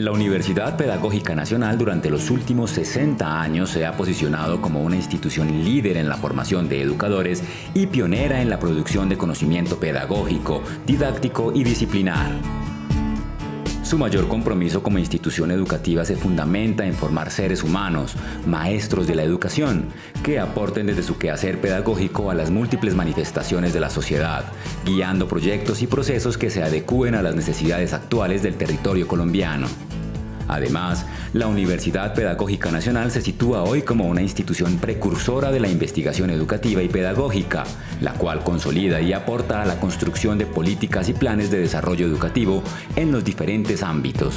La Universidad Pedagógica Nacional durante los últimos 60 años se ha posicionado como una institución líder en la formación de educadores y pionera en la producción de conocimiento pedagógico, didáctico y disciplinar. Su mayor compromiso como institución educativa se fundamenta en formar seres humanos, maestros de la educación, que aporten desde su quehacer pedagógico a las múltiples manifestaciones de la sociedad, guiando proyectos y procesos que se adecúen a las necesidades actuales del territorio colombiano. Además, la Universidad Pedagógica Nacional se sitúa hoy como una institución precursora de la investigación educativa y pedagógica, la cual consolida y aporta a la construcción de políticas y planes de desarrollo educativo en los diferentes ámbitos.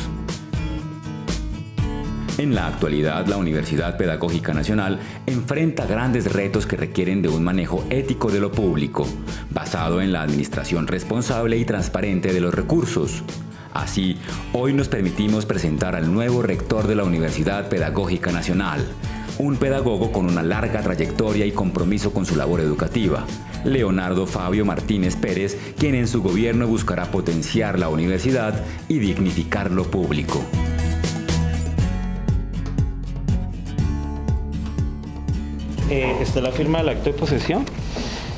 En la actualidad, la Universidad Pedagógica Nacional enfrenta grandes retos que requieren de un manejo ético de lo público, basado en la administración responsable y transparente de los recursos, Así, hoy nos permitimos presentar al nuevo rector de la Universidad Pedagógica Nacional, un pedagogo con una larga trayectoria y compromiso con su labor educativa, Leonardo Fabio Martínez Pérez, quien en su gobierno buscará potenciar la universidad y dignificar lo público. Eh, esta es la firma del acto de posesión.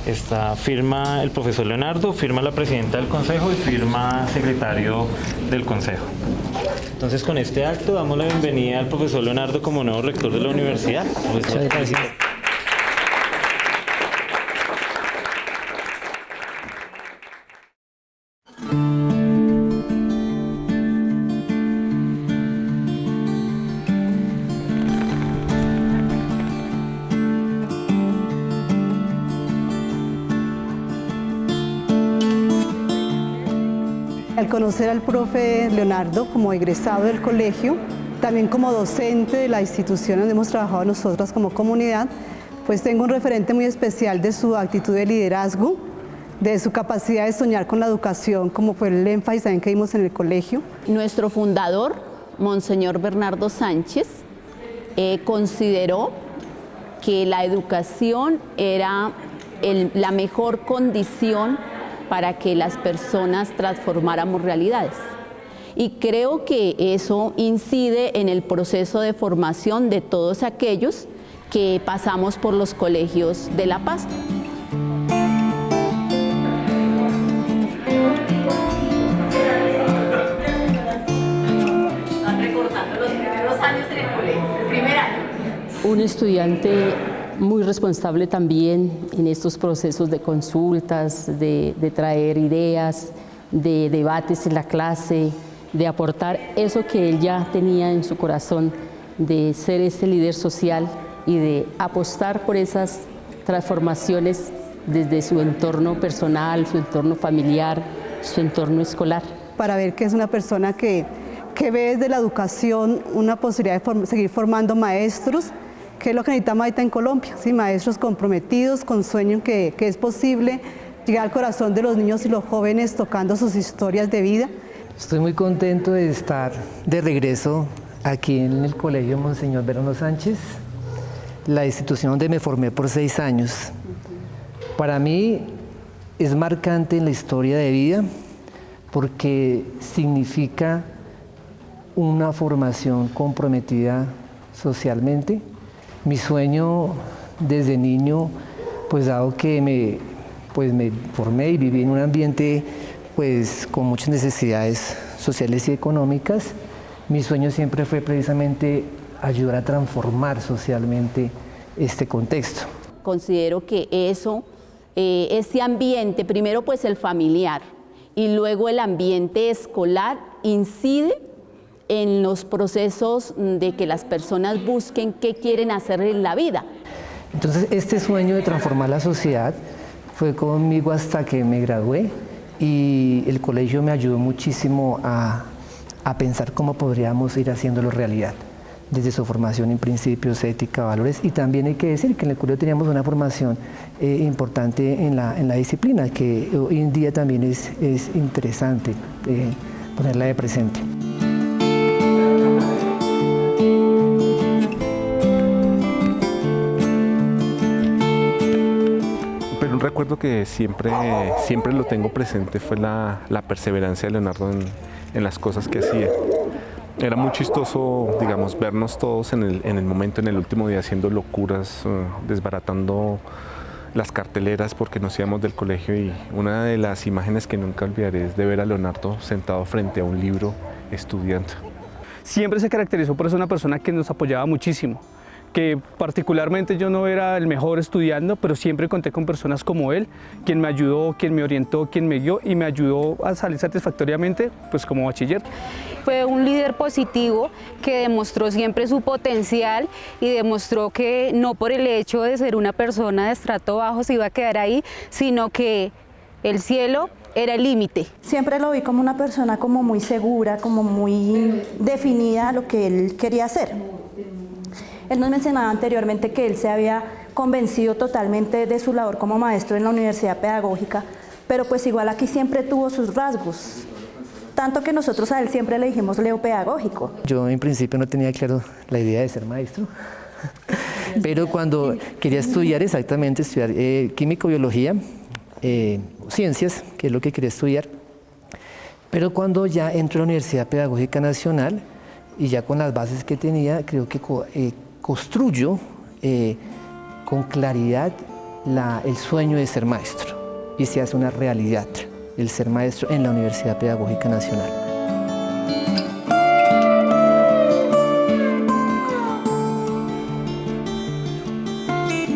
Está, firma el profesor Leonardo, firma la presidenta del consejo y firma secretario del consejo. Entonces con este acto damos la bienvenida al profesor Leonardo como nuevo rector de la universidad. Gracias. Al conocer al profe Leonardo como egresado del colegio, también como docente de la institución donde hemos trabajado nosotras como comunidad, pues tengo un referente muy especial de su actitud de liderazgo, de su capacidad de soñar con la educación, como fue el énfasis también que vimos en el colegio. Nuestro fundador, Monseñor Bernardo Sánchez, eh, consideró que la educación era la mejor condición para que las personas transformáramos realidades. Y creo que eso incide en el proceso de formación de todos aquellos que pasamos por los colegios de La Paz. Un estudiante muy responsable también en estos procesos de consultas, de, traer ideas, de debates en la clase, de aportar eso que él ya tenía en su corazón, de ser ese líder social y de apostar por esas transformaciones desde su entorno personal, su entorno familiar, su entorno escolar. Para ver que es una persona que, que ve desde la educación una posibilidad de seguir formando maestros ¿Qué es lo que necesitamos ahorita en Colombia? ¿Sí? Maestros comprometidos, con sueño que, que es posible llegar al corazón de los niños y los jóvenes tocando sus historias de vida. Estoy muy contento de estar de regreso aquí en el Colegio Monseñor Verano Sánchez, la institución donde me formé por seis años. Para mí es marcante en la historia de vida porque significa una formación comprometida socialmente, mi sueño desde niño, pues dado que me, pues me formé y viví en un ambiente pues con muchas necesidades sociales y económicas, mi sueño siempre fue precisamente ayudar a transformar socialmente este contexto. Considero que eso, eh, ese ambiente, primero pues el familiar y luego el ambiente escolar incide en los procesos de que las personas busquen qué quieren hacer en la vida. Entonces este sueño de transformar la sociedad fue conmigo hasta que me gradué y el colegio me ayudó muchísimo a, pensar cómo podríamos ir haciéndolo realidad desde su formación en principios, ética, valores y también hay que decir que en el colegio teníamos una formación eh, importante en la, disciplina que hoy en día también es, interesante eh, ponerla de presente. Recuerdo que siempre, siempre lo tengo presente fue la, perseverancia de Leonardo en, las cosas que hacía. era muy chistoso, digamos, vernos todos en el, en el momento, en el último día, haciendo locuras, eh, desbaratando las carteleras porque nos íbamos del colegio y una de las imágenes que nunca olvidaré es de ver a Leonardo sentado frente a un libro estudiando. Siempre se caracterizó por ser una persona que nos apoyaba muchísimo que particularmente yo no era el mejor estudiando, pero siempre conté con personas como él, quien me ayudó, quien me orientó, quien me guió y me ayudó a salir satisfactoriamente pues como bachiller. Fue un líder positivo que demostró siempre su potencial y demostró que no por el hecho de ser una persona de estrato bajo se iba a quedar ahí, sino que el cielo era el límite. Siempre lo vi como una persona como muy segura, como muy definida a lo que él quería hacer. Él nos mencionaba anteriormente que él se había convencido totalmente de su labor como maestro en la Universidad Pedagógica, pero pues igual aquí siempre tuvo sus rasgos. Tanto que nosotros a él siempre le dijimos Leo Pedagógico. Yo en principio no tenía claro la idea de ser maestro, pero cuando quería estudiar exactamente, estudiar eh, químico-biología, eh, ciencias, que es lo que quería estudiar, pero cuando ya entro a la Universidad Pedagógica Nacional y ya con las bases que tenía, creo que eh, construyo eh, con claridad el sueño de ser maestro y se hace una realidad el ser maestro en la Universidad Pedagógica Nacional.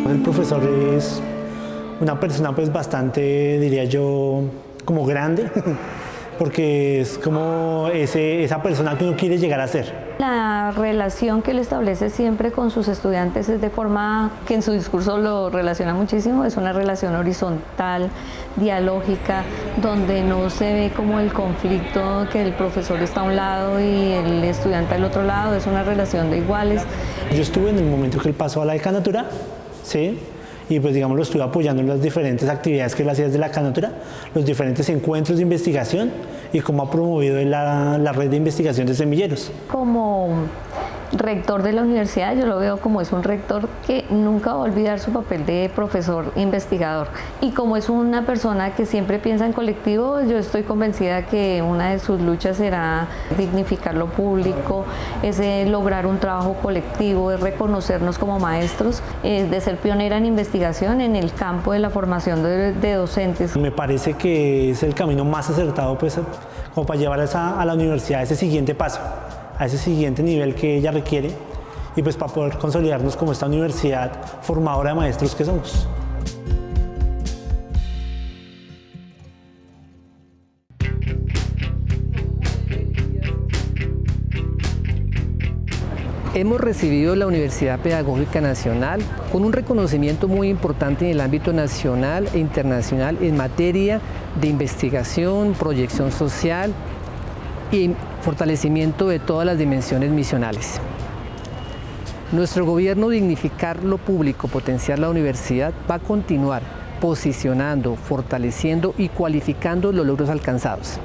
El profesor es una persona pues bastante, diría yo, como grande, porque es como ese, esa persona que uno quiere llegar a ser. La relación que él establece siempre con sus estudiantes es de forma que en su discurso lo relaciona muchísimo, es una relación horizontal, dialógica, donde no se ve como el conflicto que el profesor está a un lado y el estudiante al otro lado, es una relación de iguales. Yo estuve en el momento que él pasó a la decanatura, ¿sí? Y pues digamos lo estuve apoyando en las diferentes actividades que él hacía desde la canatura, los diferentes encuentros de investigación y cómo ha promovido la, la red de investigación de semilleros. Como rector de la universidad, yo lo veo como es un rector que nunca va a olvidar su papel de profesor investigador. Y como es una persona que siempre piensa en colectivo, yo estoy convencida que una de sus luchas será dignificar lo público, es lograr un trabajo colectivo, es reconocernos como maestros, es de ser pionera en investigación en el campo de la formación de, docentes. Me parece que es el camino más acertado pues, como para llevar a la universidad ese siguiente paso a ese siguiente nivel que ella requiere y pues para poder consolidarnos como esta universidad formadora de maestros que somos. Hemos recibido la Universidad Pedagógica Nacional con un reconocimiento muy importante en el ámbito nacional e internacional en materia de investigación, proyección social y fortalecimiento de todas las dimensiones misionales. Nuestro gobierno dignificar lo público, potenciar la universidad, va a continuar posicionando, fortaleciendo y cualificando los logros alcanzados.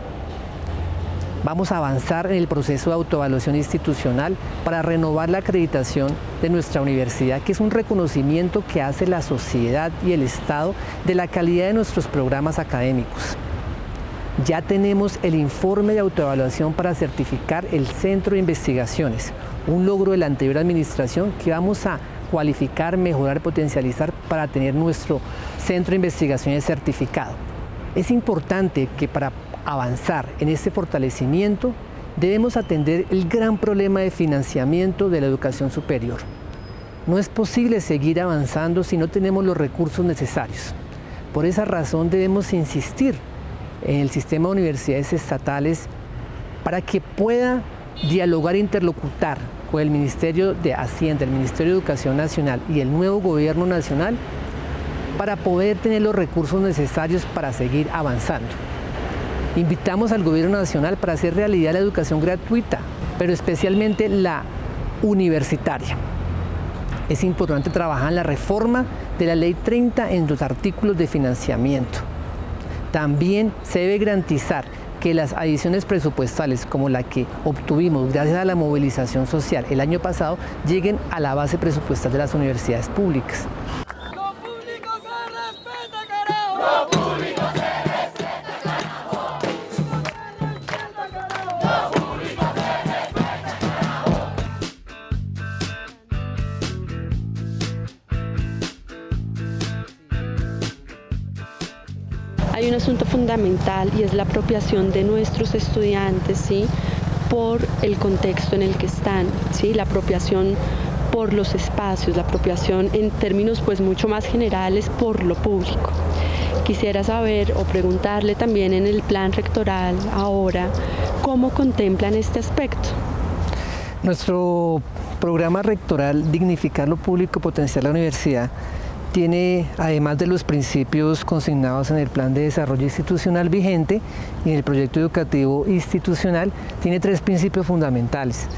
Vamos a avanzar en el proceso de autoevaluación institucional para renovar la acreditación de nuestra universidad, que es un reconocimiento que hace la sociedad y el Estado de la calidad de nuestros programas académicos. Ya tenemos el informe de autoevaluación para certificar el Centro de Investigaciones, un logro de la anterior administración que vamos a cualificar, mejorar, potencializar para tener nuestro Centro de Investigaciones certificado. Es importante que para avanzar en este fortalecimiento debemos atender el gran problema de financiamiento de la educación superior. No es posible seguir avanzando si no tenemos los recursos necesarios. Por esa razón debemos insistir el sistema de universidades estatales para que pueda dialogar e interlocutar con el Ministerio de Hacienda, el Ministerio de Educación Nacional y el nuevo Gobierno Nacional para poder tener los recursos necesarios para seguir avanzando. Invitamos al Gobierno Nacional para hacer realidad la educación gratuita, pero especialmente la universitaria. Es importante trabajar en la reforma de la Ley 30 en los artículos de financiamiento también se debe garantizar que las adiciones presupuestales como la que obtuvimos gracias a la movilización social el año pasado lleguen a la base presupuestal de las universidades públicas. Un asunto fundamental y es la apropiación de nuestros estudiantes, ¿sí? por el contexto en el que están, ¿sí? la apropiación por los espacios, la apropiación en términos pues mucho más generales por lo público. Quisiera saber o preguntarle también en el plan rectoral ahora cómo contemplan este aspecto. Nuestro programa rectoral Dignificar lo Público, Potenciar la Universidad tiene, además de los principios consignados en el Plan de Desarrollo Institucional vigente y en el Proyecto Educativo Institucional, tiene tres principios fundamentales.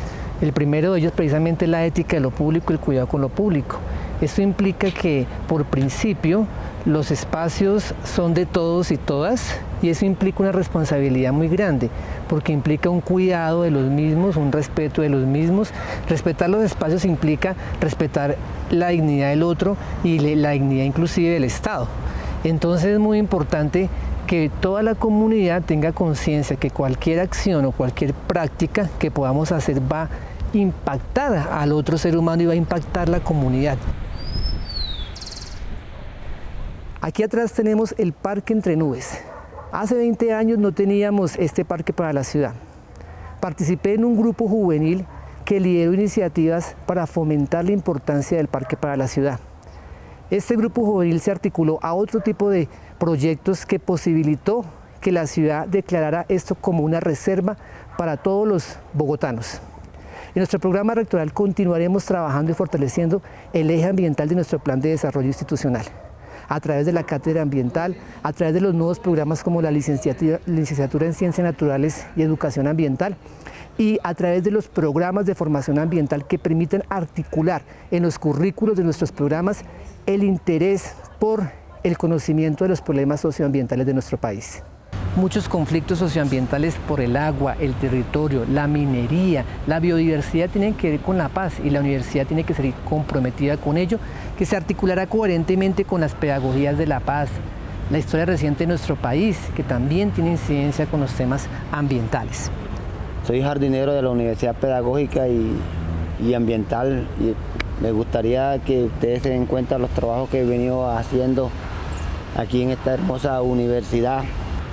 El primero de ellos precisamente es la ética de lo público y el cuidado con lo público. Esto implica que, por principio, los espacios son de todos y todas y eso implica una responsabilidad muy grande porque implica un cuidado de los mismos, un respeto de los mismos. Respetar los espacios implica respetar la dignidad del otro y la dignidad inclusive del Estado. Entonces es muy importante que toda la comunidad tenga conciencia que cualquier acción o cualquier práctica que podamos hacer va a impactar al otro ser humano y va a impactar la comunidad. Aquí atrás tenemos el Parque Entre Nubes. Hace 20 años no teníamos este parque para la ciudad. Participé en un grupo juvenil que lideró iniciativas para fomentar la importancia del parque para la ciudad. Este grupo juvenil se articuló a otro tipo de proyectos que posibilitó que la ciudad declarara esto como una reserva para todos los bogotanos. En nuestro programa rectoral continuaremos trabajando y fortaleciendo el eje ambiental de nuestro plan de desarrollo institucional a través de la cátedra ambiental, a través de los nuevos programas como la licenciatura, en Ciencias Naturales y Educación Ambiental y a través de los programas de formación ambiental que permiten articular en los currículos de nuestros programas el interés por el conocimiento de los problemas socioambientales de nuestro país muchos conflictos socioambientales por el agua, el territorio, la minería, la biodiversidad tienen que ver con la paz y la universidad tiene que ser comprometida con ello, que se articulará coherentemente con las pedagogías de la paz, la historia reciente de nuestro país, que también tiene incidencia con los temas ambientales. Soy jardinero de la Universidad Pedagógica y, Ambiental y me gustaría que ustedes se den cuenta de los trabajos que he venido haciendo aquí en esta hermosa universidad.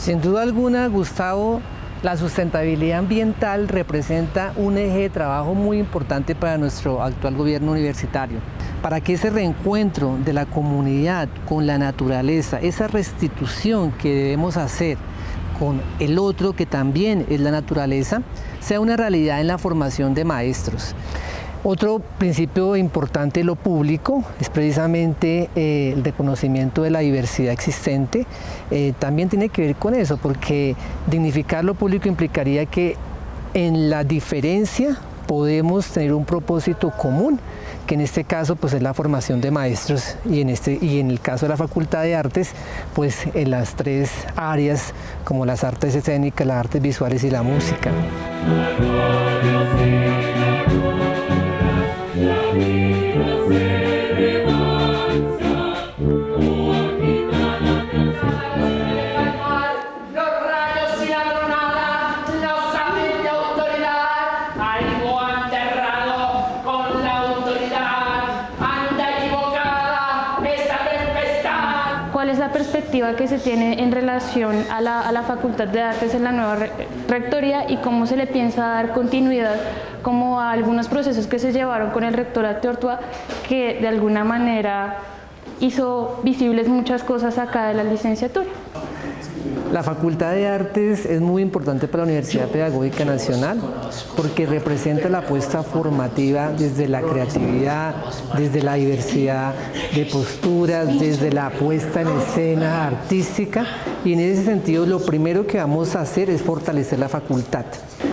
Sin duda alguna, Gustavo, la sustentabilidad ambiental representa un eje de trabajo muy importante para nuestro actual gobierno universitario. Para que ese reencuentro de la comunidad con la naturaleza, esa restitución que debemos hacer con el otro que también es la naturaleza, sea una realidad en la formación de maestros. Otro principio importante de lo público es precisamente eh, el reconocimiento de la diversidad existente. Eh, también tiene que ver con eso, porque dignificar lo público implicaría que en la diferencia podemos tener un propósito común, que en este caso pues es la formación de maestros y en, este, y en el caso de la Facultad de Artes, pues en las tres áreas como las artes escénicas, las artes visuales y la música. me, the que se tiene en relación a la, Facultad de Artes en la nueva rectoría y cómo se le piensa dar continuidad como a algunos procesos que se llevaron con el rectorato Ortua que de alguna manera hizo visibles muchas cosas acá de la licenciatura. La Facultad de Artes es muy importante para la Universidad Pedagógica Nacional porque representa la apuesta formativa desde la creatividad, desde la diversidad de posturas, desde la puesta en escena artística y en ese sentido lo primero que vamos a hacer es fortalecer la facultad.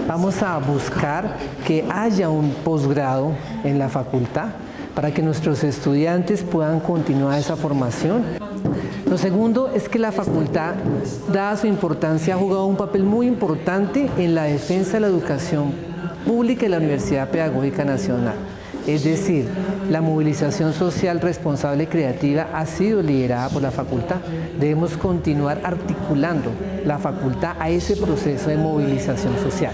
Vamos a buscar que haya un posgrado en la facultad para que nuestros estudiantes puedan continuar esa formación. Lo segundo es que la facultad, dada su importancia, ha jugado un papel muy importante en la defensa de la educación pública y la Universidad Pedagógica Nacional. Es decir, la movilización social responsable y creativa ha sido liderada por la facultad. Debemos continuar articulando la facultad a ese proceso de movilización social.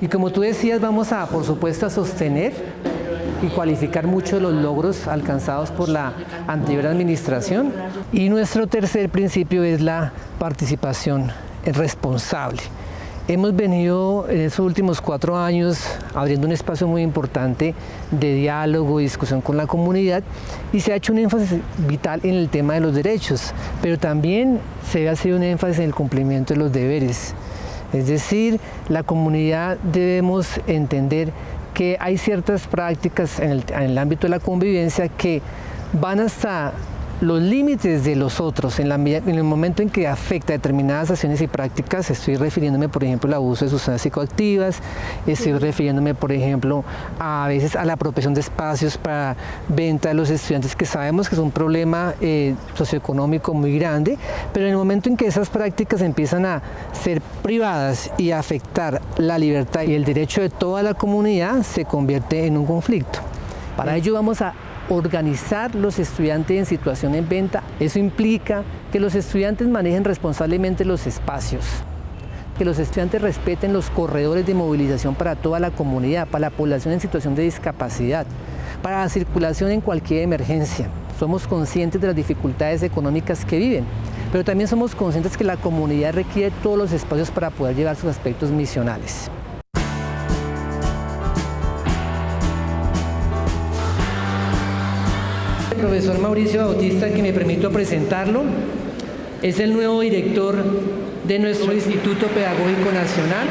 Y como tú decías, vamos a, por supuesto, a sostener y cualificar mucho los logros alcanzados por la anterior administración. Y nuestro tercer principio es la participación responsable. Hemos venido en estos últimos cuatro años abriendo un espacio muy importante de diálogo y discusión con la comunidad y se ha hecho un énfasis vital en el tema de los derechos, pero también se ha sido un énfasis en el cumplimiento de los deberes. Es decir, la comunidad debemos entender que hay ciertas prácticas en el, ámbito de la convivencia que van hasta los límites de los otros en, el momento en que afecta determinadas acciones y prácticas, estoy refiriéndome por ejemplo al abuso de sustancias psicoactivas, estoy refiriéndome por ejemplo a, veces a la apropiación de espacios para venta de los estudiantes que sabemos que es un problema eh, socioeconómico muy grande, pero en el momento en que esas prácticas empiezan a ser privadas y a afectar la libertad y el derecho de toda la comunidad, se convierte en un conflicto. Para ello vamos a organizar los estudiantes en situación en venta. Eso implica que los estudiantes manejen responsablemente los espacios, que los estudiantes respeten los corredores de movilización para toda la comunidad, para la población en situación de discapacidad, para la circulación en cualquier emergencia. Somos conscientes de las dificultades económicas que viven, pero también somos conscientes que la comunidad requiere todos los espacios para poder llevar sus aspectos misionales. Profesor Mauricio Bautista, que me permito presentarlo. Es el nuevo director de nuestro Instituto Pedagógico Nacional.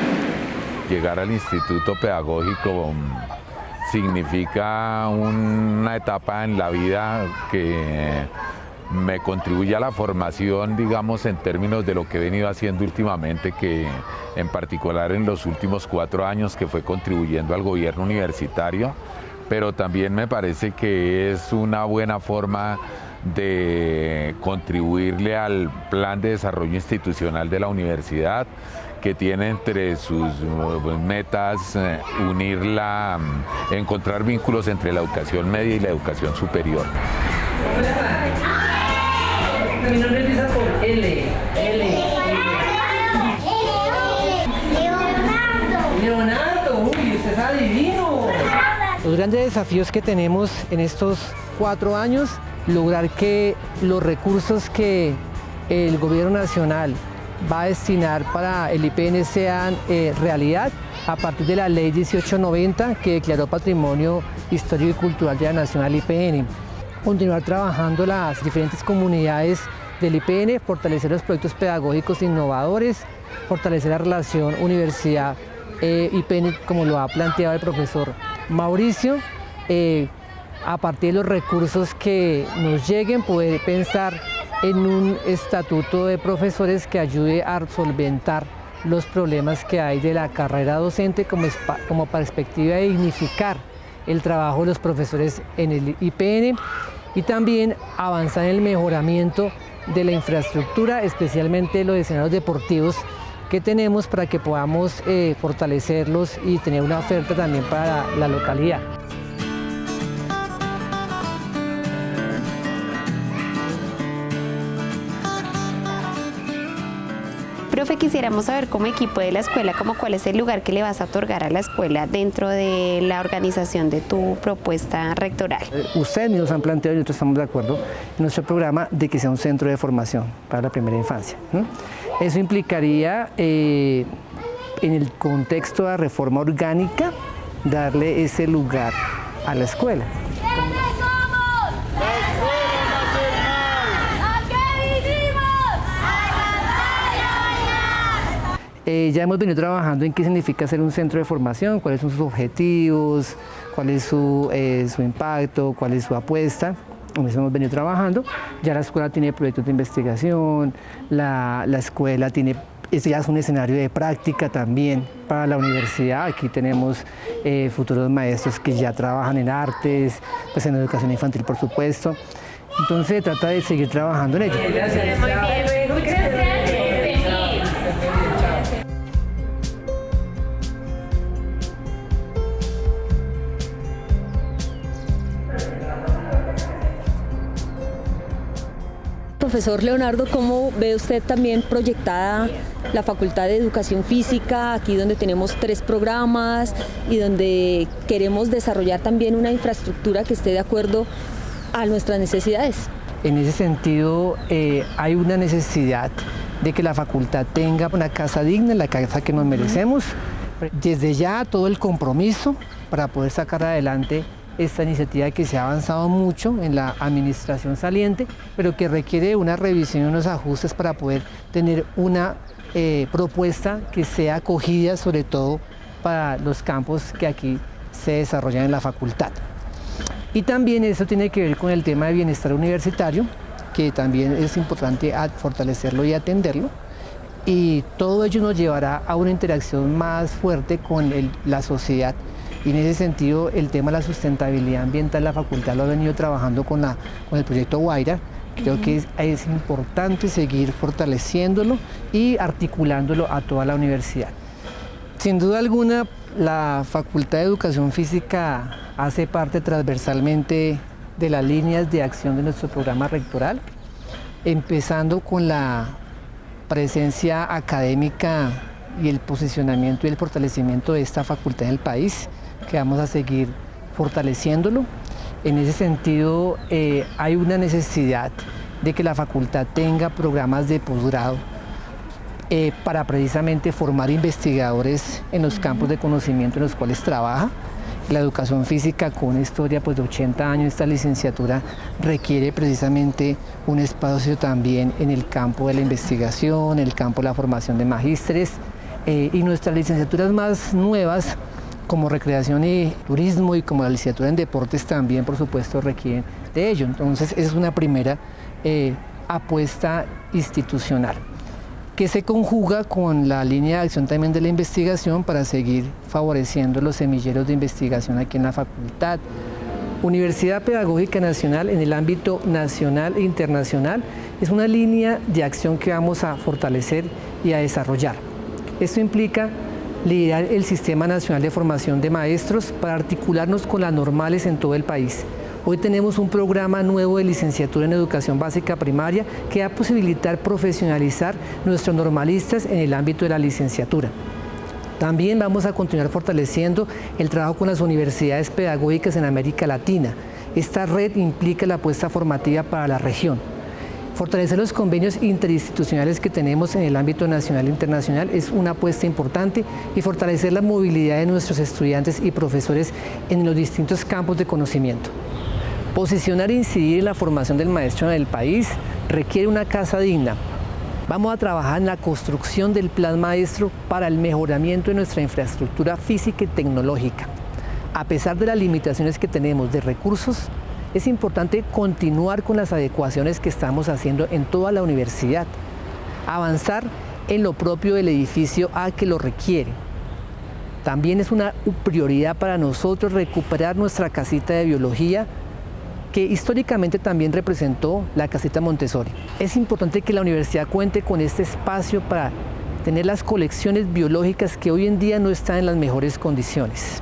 Llegar al Instituto Pedagógico mm, significa una etapa en la vida que me contribuye a la formación, digamos, en términos de lo que he venido haciendo últimamente, que en particular en los últimos cuatro años que fue contribuyendo al gobierno universitario, pero también me parece que es una buena forma de contribuirle al plan de desarrollo institucional de la universidad que tiene entre sus eh, metas eh, unirla, mm, encontrar vínculos entre la educación media y la educación superior. Mi nombre empieza por L. L. Leonardo. Leonardo, uy, usted es adivino. Los grandes desafíos que tenemos en estos cuatro años, lograr que los recursos que el gobierno nacional va a destinar para el IPN sean eh, realidad a partir de la ley 1890 que declaró Patrimonio Histórico y Cultural de la Nacional IPN. Continuar trabajando las diferentes comunidades del IPN, fortalecer los proyectos pedagógicos innovadores, fortalecer la relación universidad-IPN eh, como lo ha planteado el profesor Mauricio, eh, a partir de los recursos que nos lleguen, puede pensar en un estatuto de profesores que ayude a solventar los problemas que hay de la carrera docente como, como perspectiva de dignificar el trabajo de los profesores en el IPN y también avanzar en el mejoramiento de la infraestructura, especialmente los escenarios deportivos que tenemos para que podamos eh, fortalecerlos y tener una oferta también para la, localidad. Profe, quisiéramos saber como equipo de la escuela, como cuál es el lugar que le vas a otorgar a la escuela dentro de la organización de tu propuesta rectoral. Eh, ustedes nos han planteado y nosotros estamos de acuerdo en nuestro programa de que sea un centro de formación para la primera infancia. Eso implicaría, eh, en el contexto de la reforma orgánica, darle ese lugar a la escuela. Eh, ya hemos venido trabajando en qué significa ser un centro de formación, cuáles son sus objetivos, cuál es su, eh, su impacto, cuál es su apuesta hemos venido trabajando. Ya la escuela tiene proyectos de investigación, la, la escuela tiene, este ya es un escenario de práctica también para la universidad. Aquí tenemos eh, futuros maestros que ya trabajan en artes, pues en educación infantil por supuesto. Entonces se trata de seguir trabajando en ello. Profesor Leonardo, ¿cómo ve usted también proyectada la Facultad de Educación Física, aquí donde tenemos tres programas y donde queremos desarrollar también una infraestructura que esté de acuerdo a nuestras necesidades? En ese sentido, eh, hay una necesidad de que la facultad tenga una casa digna, la casa que nos merecemos. Desde ya todo el compromiso para poder sacar adelante esta iniciativa que se ha avanzado mucho en la administración saliente, pero que requiere una revisión y unos ajustes para poder tener una eh, propuesta que sea acogida sobre todo para los campos que aquí se desarrollan en la facultad. Y también eso tiene que ver con el tema de bienestar universitario, que también es importante fortalecerlo y atenderlo. Y todo ello nos llevará a una interacción más fuerte con la sociedad. Y en ese sentido, el tema de la sustentabilidad ambiental, la facultad lo ha venido trabajando con, la, con el proyecto Guaira. Creo que es, es importante seguir fortaleciéndolo y articulándolo a toda la universidad. Sin duda alguna, la Facultad de Educación Física hace parte transversalmente de las líneas de acción de nuestro programa rectoral, empezando con la presencia académica y el posicionamiento y el fortalecimiento de esta facultad en el país, que vamos a seguir fortaleciéndolo. En ese sentido, eh, hay una necesidad de que la facultad tenga programas de posgrado eh, para precisamente formar investigadores en los campos de conocimiento en los cuales trabaja. La educación física con una historia pues, de 80 años, esta licenciatura requiere precisamente un espacio también en el campo de la investigación, en el campo de la formación de magísteres eh, y nuestras licenciaturas más nuevas como recreación y turismo y como la licenciatura en deportes también por supuesto requieren de ello. Entonces es una primera eh, apuesta institucional que se conjuga con la línea de acción también de la investigación para seguir favoreciendo los semilleros de investigación aquí en la facultad. Universidad Pedagógica Nacional en el ámbito nacional e internacional es una línea de acción que vamos a fortalecer y a desarrollar. Esto implica liderar el Sistema Nacional de Formación de Maestros para articularnos con las normales en todo el país Hoy tenemos un programa nuevo de licenciatura en educación básica primaria que va a posibilitar profesionalizar nuestros normalistas en el ámbito de la licenciatura. También vamos a continuar fortaleciendo el trabajo con las universidades pedagógicas en América Latina. Esta red implica la apuesta formativa para la región. Fortalecer los convenios interinstitucionales que tenemos en el ámbito nacional e internacional es una apuesta importante y fortalecer la movilidad de nuestros estudiantes y profesores en los distintos campos de conocimiento. Posicionar e incidir en la formación del maestro en el país requiere una casa digna. Vamos a trabajar en la construcción del plan maestro para el mejoramiento de nuestra infraestructura física y tecnológica. A pesar de las limitaciones que tenemos de recursos, es importante continuar con las adecuaciones que estamos haciendo en toda la universidad. Avanzar en lo propio del edificio a que lo requiere. También es una prioridad para nosotros recuperar nuestra casita de biología que históricamente también representó la caseta Montessori. Es importante que la universidad cuente con este espacio para tener las colecciones biológicas que hoy en día no están en las mejores condiciones.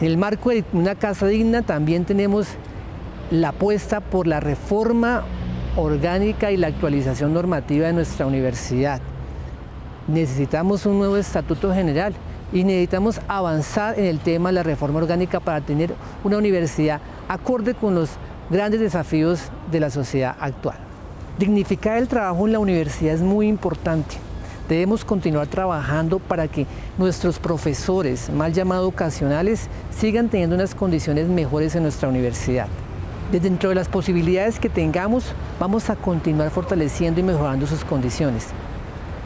En el marco de una casa digna también tenemos la apuesta por la reforma orgánica y la actualización normativa de nuestra universidad. Necesitamos un nuevo estatuto general y necesitamos avanzar en el tema de la reforma orgánica para tener una universidad acorde con los grandes desafíos de la sociedad actual. Dignificar el trabajo en la universidad es muy importante. Debemos continuar trabajando para que nuestros profesores, mal llamados ocasionales, sigan teniendo unas condiciones mejores en nuestra universidad. dentro de las posibilidades que tengamos, vamos a continuar fortaleciendo y mejorando sus condiciones.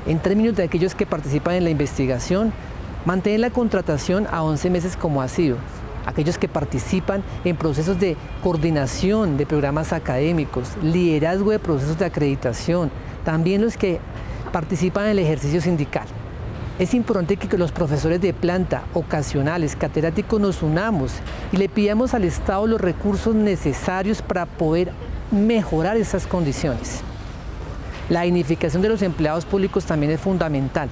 En términos de aquellos que participan en la investigación, Mantener la contratación a 11 meses como ha sido. Aquellos que participan en procesos de coordinación de programas académicos, liderazgo de procesos de acreditación, también los que participan en el ejercicio sindical. Es importante que los profesores de planta, ocasionales, catedráticos nos unamos y le pidamos al Estado los recursos necesarios para poder mejorar esas condiciones. La dignificación de los empleados públicos también es fundamental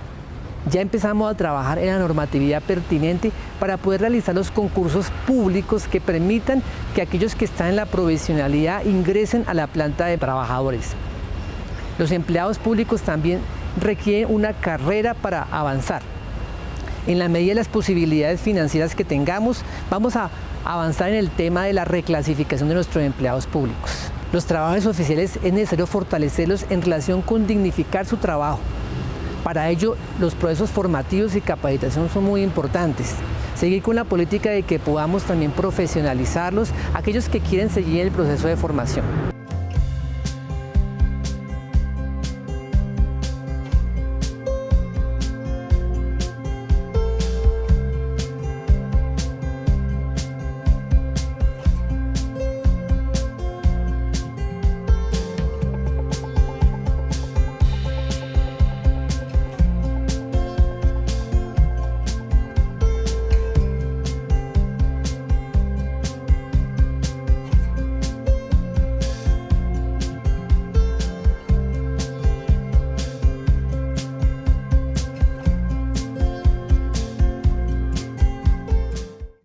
ya empezamos a trabajar en la normatividad pertinente para poder realizar los concursos públicos que permitan que aquellos que están en la provisionalidad ingresen a la planta de trabajadores. Los empleados públicos también requieren una carrera para avanzar. en la medida de las posibilidades financieras que tengamos, vamos a avanzar en el tema de la reclasificación de nuestros empleados públicos. Los trabajos oficiales es necesario fortalecerlos en relación con dignificar su trabajo. Para ello, los procesos formativos y capacitación son muy importantes. Seguir con la política de que podamos también profesionalizarlos, aquellos que quieren seguir el proceso de formación.